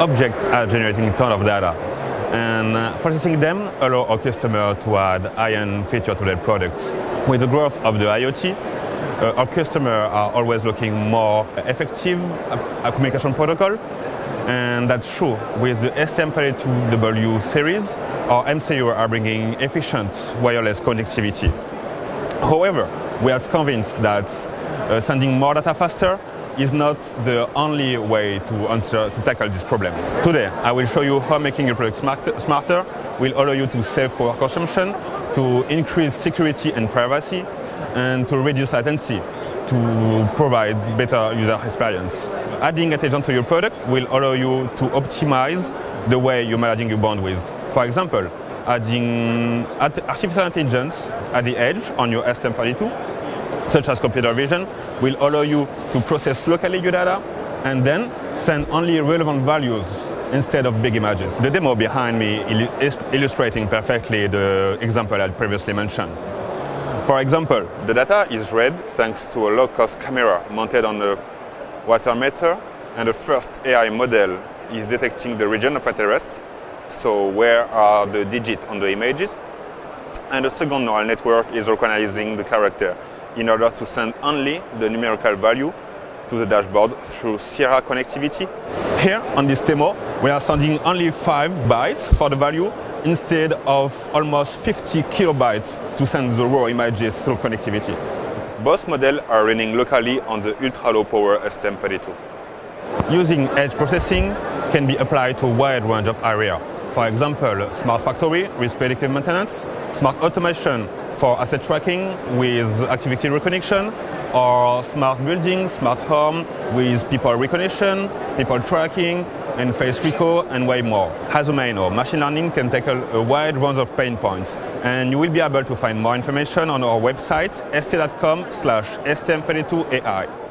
objects are generating a ton of data. And uh, processing them allow our customer to add high-end features to their products. With the growth of the IoT, uh, our customers are always looking more effective uh, communication protocol. And that's true. With the STM32W series, our MCU are bringing efficient wireless connectivity. However, we are convinced that uh, sending more data faster is not the only way to answer to tackle this problem. Today, I will show you how making your product smart, smarter will allow you to save power consumption, to increase security and privacy, and to reduce latency to provide better user experience. Adding intelligence to your product will allow you to optimize the way you're managing your bandwidth. For example, adding artificial intelligence at the edge on your STM32 such as computer vision, will allow you to process locally your data and then send only relevant values instead of big images. The demo behind me is illustrating perfectly the example I previously mentioned. For example, the data is read thanks to a low-cost camera mounted on a water meter and the first AI model is detecting the region of interest, so where are the digits on the images, and the second neural network is recognizing the character in order to send only the numerical value to the dashboard through Sierra connectivity. Here on this demo, we are sending only 5 bytes for the value instead of almost 50 kilobytes to send the raw images through connectivity. Both models are running locally on the ultra-low power STM32. Using edge processing can be applied to a wide range of areas. For example, smart factory with predictive maintenance, smart automation for asset tracking with activity recognition, or smart building, smart home with people recognition, people tracking, and face recall, and way more. As a main or machine learning can tackle a wide range of pain points, and you will be able to find more information on our website st.com slash stm32ai.